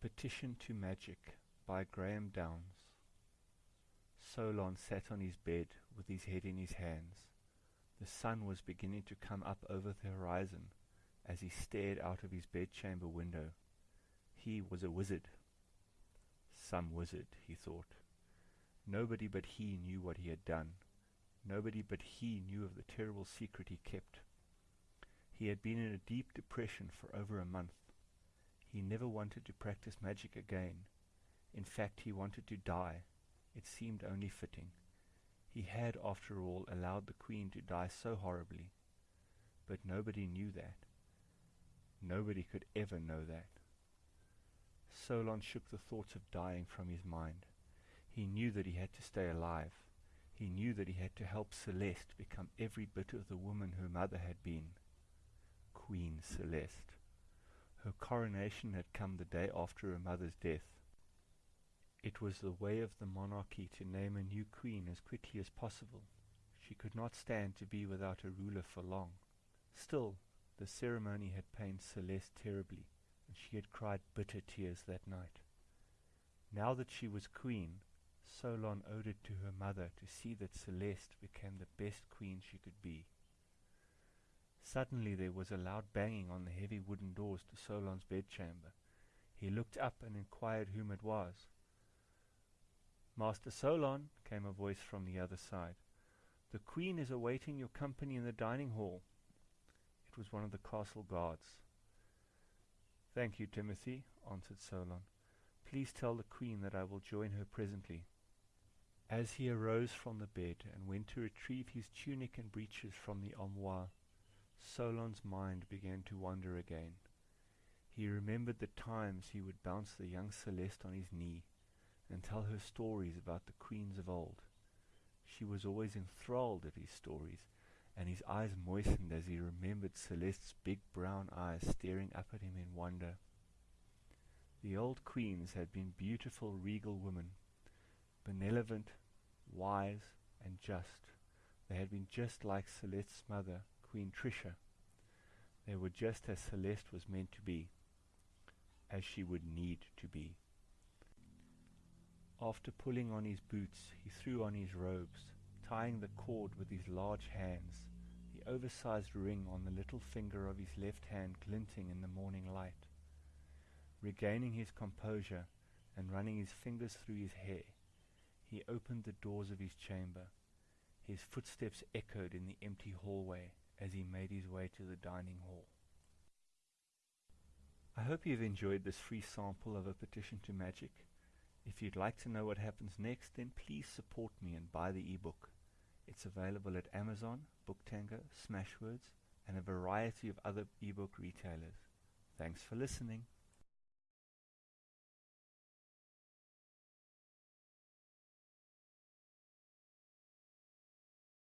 Petition to Magic by Graham Downes Solon sat on his bed with his head in his hands. The sun was beginning to come up over the horizon as he stared out of his bedchamber window. He was a wizard. Some wizard, he thought. Nobody but he knew what he had done. Nobody but he knew of the terrible secret he kept. He had been in a deep depression for over a month. He never wanted to practice magic again. In fact, he wanted to die. It seemed only fitting. He had, after all, allowed the queen to die so horribly. But nobody knew that. Nobody could ever know that. Solon shook the thoughts of dying from his mind. He knew that he had to stay alive. He knew that he had to help Celeste become every bit of the woman her mother had been. Queen Celeste. Her coronation had come the day after her mother's death. It was the way of the monarchy to name a new queen as quickly as possible. She could not stand to be without a ruler for long. Still, the ceremony had pained Celeste terribly, and she had cried bitter tears that night. Now that she was queen, Solon owed it to her mother to see that Celeste became the best queen she could be. Suddenly there was a loud banging on the heavy wooden doors to Solon's bedchamber. He looked up and inquired whom it was. Master Solon, came a voice from the other side. The queen is awaiting your company in the dining hall. It was one of the castle guards. Thank you, Timothy, answered Solon. Please tell the queen that I will join her presently. As he arose from the bed and went to retrieve his tunic and breeches from the armoire, Solon's mind began to wander again. He remembered the times he would bounce the young Celeste on his knee and tell her stories about the queens of old. She was always enthralled at his stories, and his eyes moistened as he remembered Celeste's big brown eyes staring up at him in wonder. The old queens had been beautiful, regal women, benevolent, wise, and just. They had been just like Celeste's mother, Queen Trisha. They were just as Celeste was meant to be, as she would need to be. After pulling on his boots, he threw on his robes, tying the cord with his large hands, the oversized ring on the little finger of his left hand glinting in the morning light. Regaining his composure and running his fingers through his hair, he opened the doors of his chamber. His footsteps echoed in the empty hallway as he made his way to the dining hall. I hope you've enjoyed this free sample of a petition to magic. If you'd like to know what happens next, then please support me and buy the ebook. It's available at Amazon, Booktango, Smashwords, and a variety of other ebook retailers. Thanks for listening.